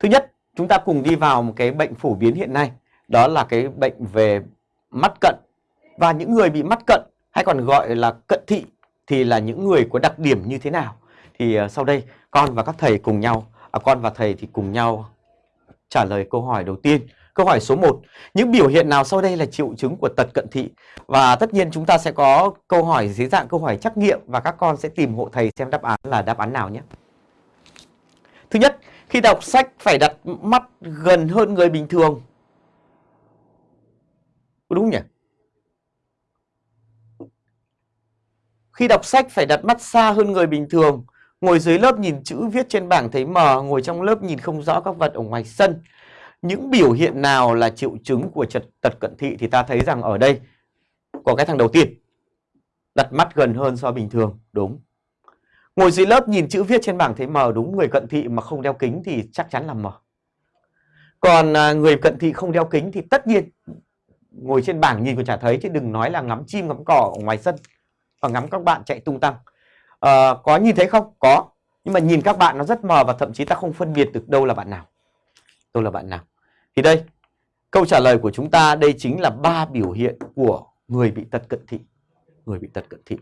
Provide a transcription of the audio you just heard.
Thứ nhất, chúng ta cùng đi vào một cái bệnh phổ biến hiện nay, đó là cái bệnh về mắt cận. Và những người bị mắt cận hay còn gọi là cận thị thì là những người có đặc điểm như thế nào? Thì ờ, sau đây con và các thầy cùng nhau, à, con và thầy thì cùng nhau trả lời câu hỏi đầu tiên. Câu hỏi số 1, những biểu hiện nào sau đây là triệu chứng của tật cận thị? Và tất nhiên chúng ta sẽ có câu hỏi dưới dạng câu hỏi trắc nghiệm và các con sẽ tìm hộ thầy xem đáp án là đáp án nào nhé. Thứ nhất, khi đọc sách phải đặt mắt gần hơn người bình thường. Đúng nhỉ? Khi đọc sách phải đặt mắt xa hơn người bình thường. Ngồi dưới lớp nhìn chữ viết trên bảng thấy mờ, ngồi trong lớp nhìn không rõ các vật ở ngoài sân. Những biểu hiện nào là triệu chứng của trật tật cận thị thì ta thấy rằng ở đây có cái thằng đầu tiên. Đặt mắt gần hơn so bình thường, đúng. Ngồi dưới lớp nhìn chữ viết trên bảng thấy mờ đúng, người cận thị mà không đeo kính thì chắc chắn là mờ. Còn à, người cận thị không đeo kính thì tất nhiên ngồi trên bảng nhìn còn chả thấy chứ đừng nói là ngắm chim ngắm cỏ ở ngoài sân và ngắm các bạn chạy tung tăng. À, có nhìn thấy không? Có. Nhưng mà nhìn các bạn nó rất mờ và thậm chí ta không phân biệt được đâu là bạn nào. Đâu là bạn nào. Thì đây, câu trả lời của chúng ta đây chính là ba biểu hiện của người bị tật cận thị. Người bị tật cận thị.